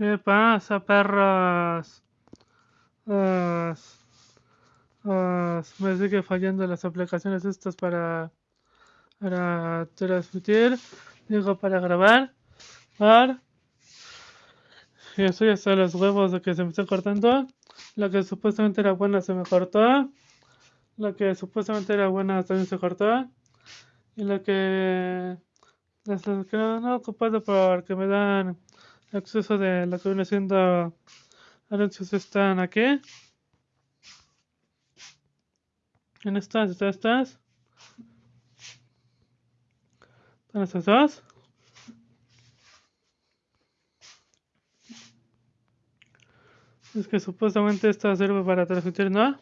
¿Qué pasa, perros? Ah, ah, me sigue fallando las aplicaciones estas para, para transmitir, digo para grabar. Para, y estoy hasta los huevos de que se me está cortando. La que supuestamente era buena se me cortó. La que supuestamente era buena también se cortó. Y la que... que no, no ocupado porque me dan acceso de lo que viene siendo anuncios están aquí. En estas, estas. Están estas dos. Es que supuestamente esta sirve para transmitir, ¿no?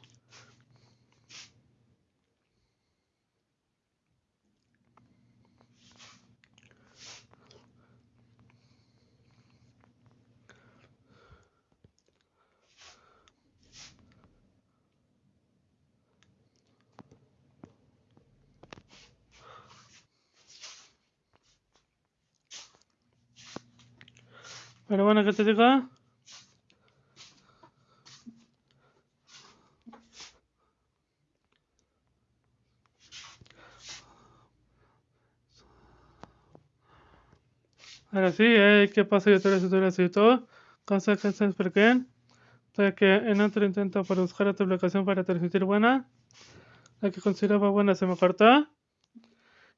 Pero bueno, ¿qué te digo? Ahora sí, eh, ¿qué pasa? Yo te lo y todo. Consecuencias porque ya que en otro intento para buscar otra aplicación para transmitir buena, la que consideraba buena se me cortó.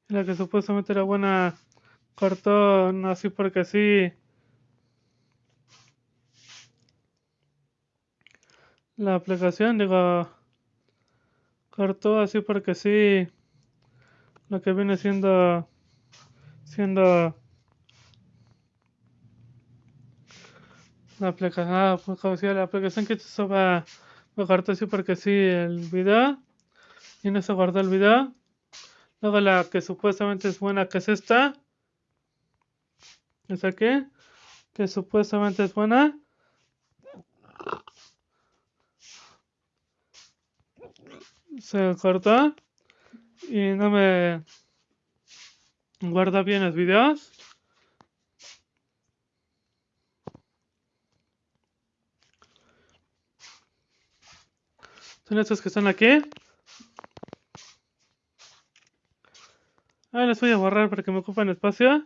Y la que supuestamente era buena cortó, no así porque sí. La aplicación, digo, cortó así porque sí. Lo que viene siendo, siendo la aplicación, ah, pues, la aplicación que se va a cortar así porque sí el video y no se guardó el video luego la que supuestamente es buena que es esta esa aquí que supuestamente es buena se cortó y no me guarda bien los videos Son estos que están aquí. Ahora les voy a borrar para que me ocupen espacio.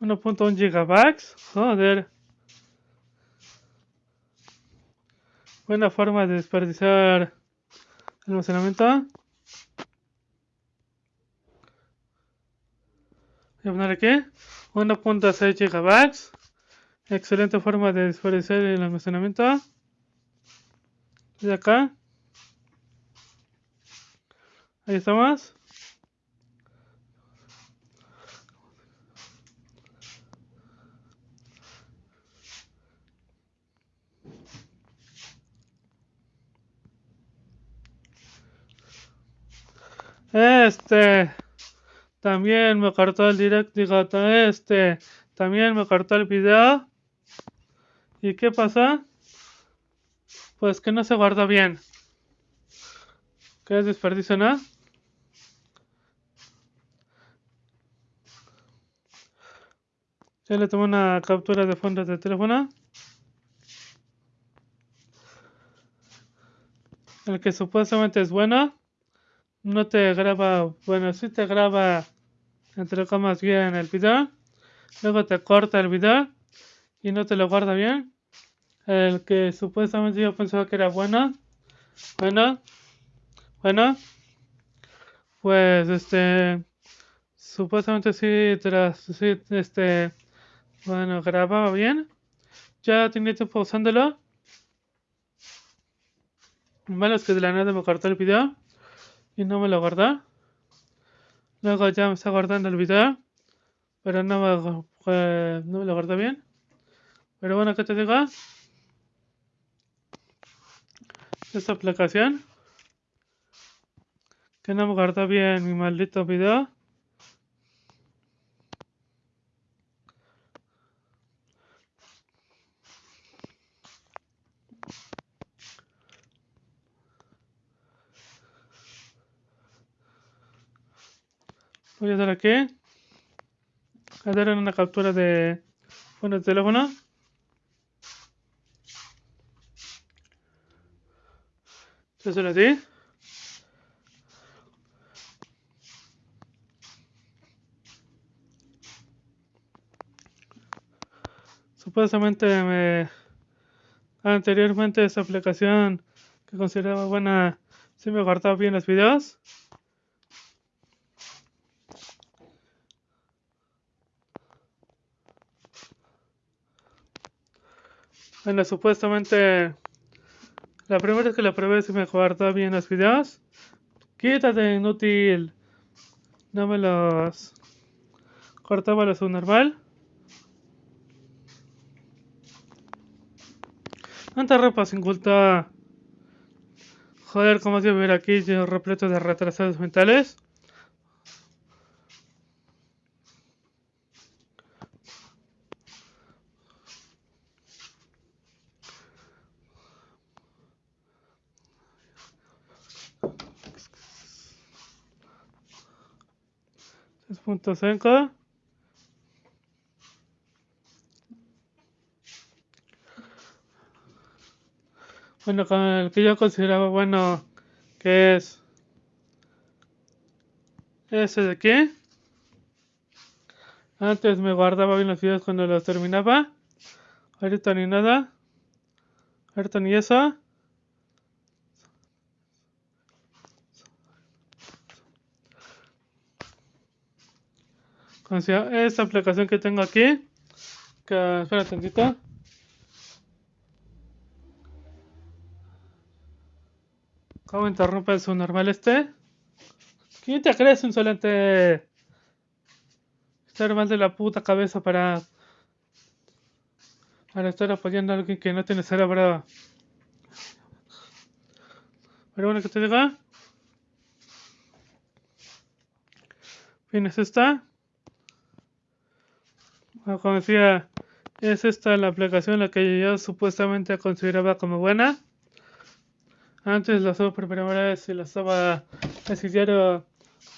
Un gigabytes. Joder. Buena forma de desperdiciar almacenamiento. Voy a poner aquí 1.6 gigabytes. Excelente forma de desperdiciar el almacenamiento. Y acá. Ahí estamos. Este. También me cortó el direct, digo, este. También me cortó el video. ¿Y qué pasa? Pues que no se guardó bien. ¿Qué es desperdicio, no? Ya le tomé una captura de fondo de teléfono. El que supuestamente es bueno no te graba, bueno, sí te graba entre comas bien el video, luego te corta el video y no te lo guarda bien. El que supuestamente yo pensaba que era bueno, bueno, bueno, pues este, supuestamente sí, tras, sí, este, bueno, grababa bien. Ya tenía tiempo usándolo. Malo es que de la nada me cortó el video y no me lo guardó. Luego ya me está guardando el video, pero no me, lo guardó bien. Pero bueno, ¿qué te digo? Esta aplicación que no me guardó bien mi maldito video. Voy a dar aquí. A dar una captura de con el teléfono. Entonces así. Supuestamente me anteriormente esa aplicación que consideraba buena si me guardaba bien los videos. Bueno, supuestamente la primera vez que la probé se me guardó bien los videos. Quítate, inútil. No me los cortaba lo normal. Tanta ropa sin culpa. Joder, como se ver aquí yo repleto de retrasados mentales. Punto cinco. Bueno con el que yo consideraba bueno que es ese de aquí. Antes me guardaba bien los videos cuando los terminaba. Ahorita ni nada. Ahorita ni eso Sea, esta aplicación que tengo aquí, que espera tantito. ¿Cómo interrumpe su normal este? ¿Quién te crees insolente? Estar mal de la puta cabeza para para estar apoyando a alguien que no tiene cerebro. Pero bueno, que te diga. Bien, es esta decía, es esta la aplicación la que yo supuestamente consideraba como buena. Antes la usaba por primera vez y la estaba casi diario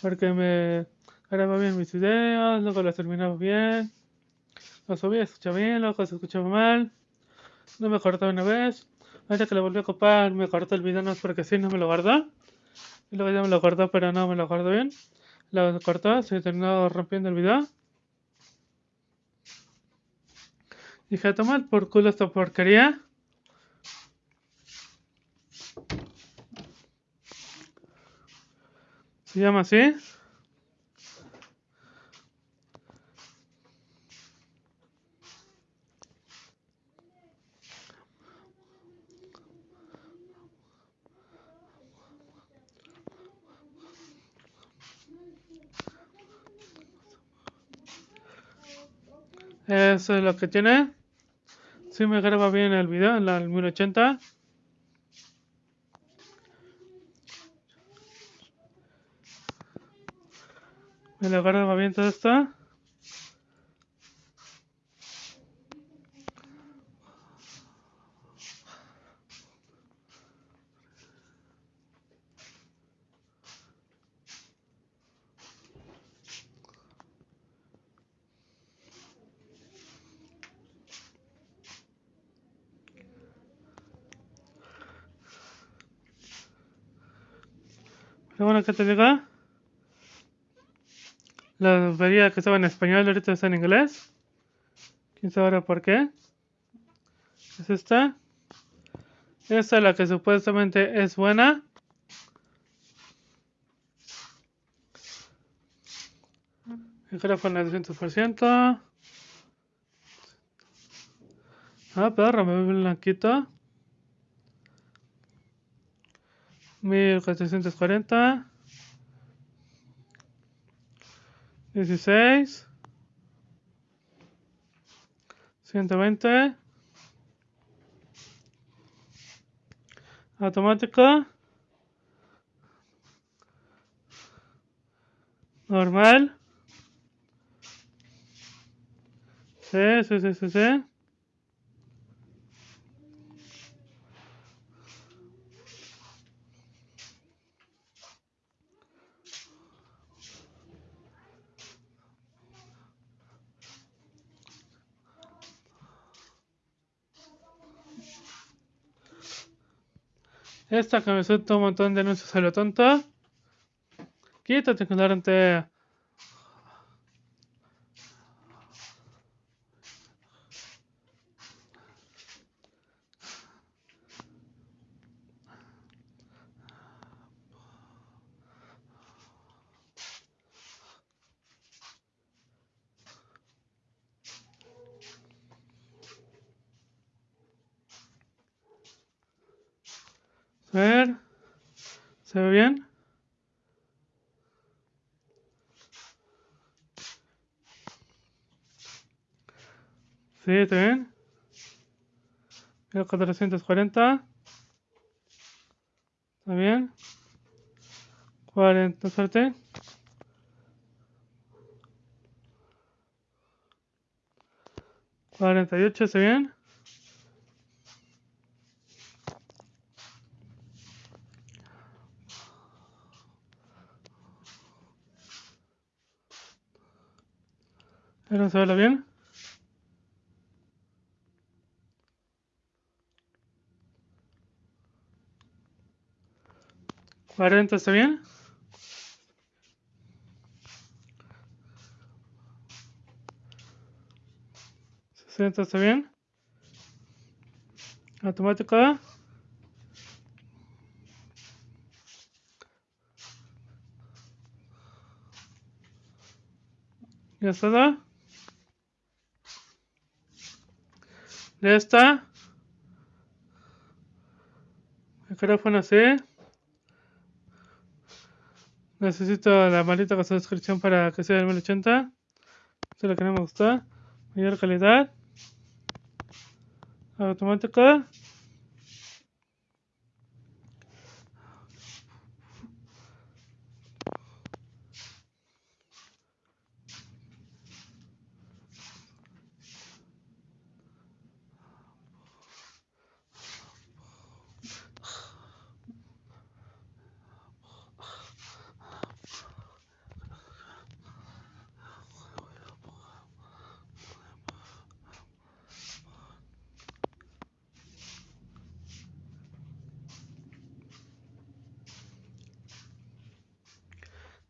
porque me grababa bien mis videos, luego las terminaba bien, lo subía, escuchaba bien, luego se escuchaba mal, no me cortaba una vez. Ahora que le volví a copar, me cortó el video no porque sí, no me lo guardó. Y luego ya me lo guardó, pero no me lo guardó bien. Lo cortó, se terminó rompiendo el video. Dije, tomar por culo esta porquería. Se llama así. Eso es lo que tiene. Si me graba bien el video en la 1080. Me lo graba bien todo esto. Bueno que te diga. La vería que estaba en español, ahorita está en inglés. ¿Quién sabe ahora por qué? Es esta. Esta es la que supuestamente es buena. Micrófono al 200%. Ah, perro, me ve blanquito. 1440 16 120 automático, normal, sí, sí, sí, sí. Esta suelta un montón de anuncios a lo tonto. Quítate, ignorante. A ver. ¿Se ve bien? Sí, ¿está bien? 1440. ¿Está bien? 40, suerte. Cuarenta y ocho, ¿está bien? ¿No se ve bien? ¿40 está bien? ¿60 está bien? ¿Automática? ¿Ya está? Ya está. Micrófono así. Necesito la maldita con su descripción para que sea del 1080. Esto es lo que no me. Mayor calidad. Automática.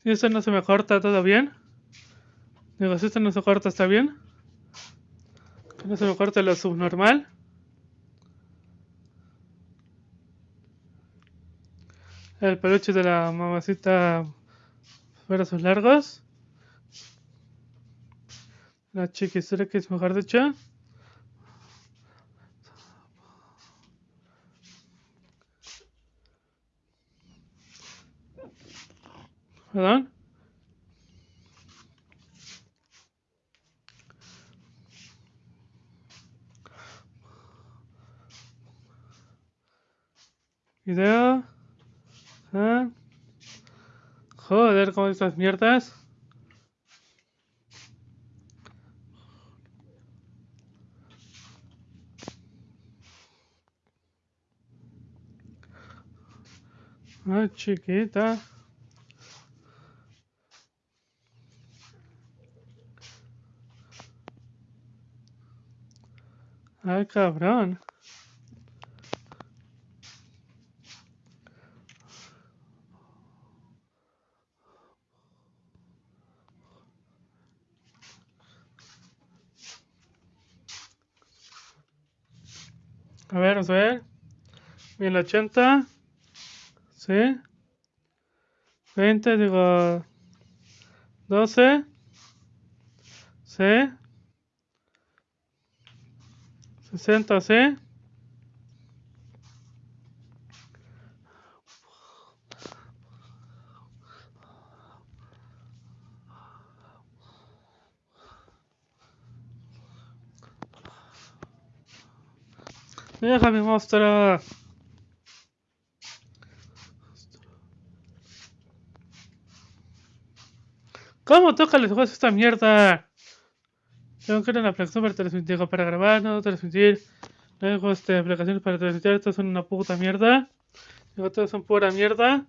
Si esto no se me corta, ¿todo bien? Digo, si esto no se corta, ¿está bien? Que no se me corta lo subnormal. El peluche de la mamacita sus largos. La chiquis mejor dicho. ¿Perdón? Video. ¿Ah? Joder, ¿cómo estas mierdas? Ah, chiquita. Ay, cabrón. A ver, a ver. 1080. Sí. 20, digo. 12. Sí. 60C. Deja mi monstruo. ¿Cómo toca los juegos esta mierda? Tengo que ir a una aplicación para transmitir, para grabar, no transmitir. Juegos de aplicaciones para transmitir, estos son una puta mierda. Digo, todos son pura mierda.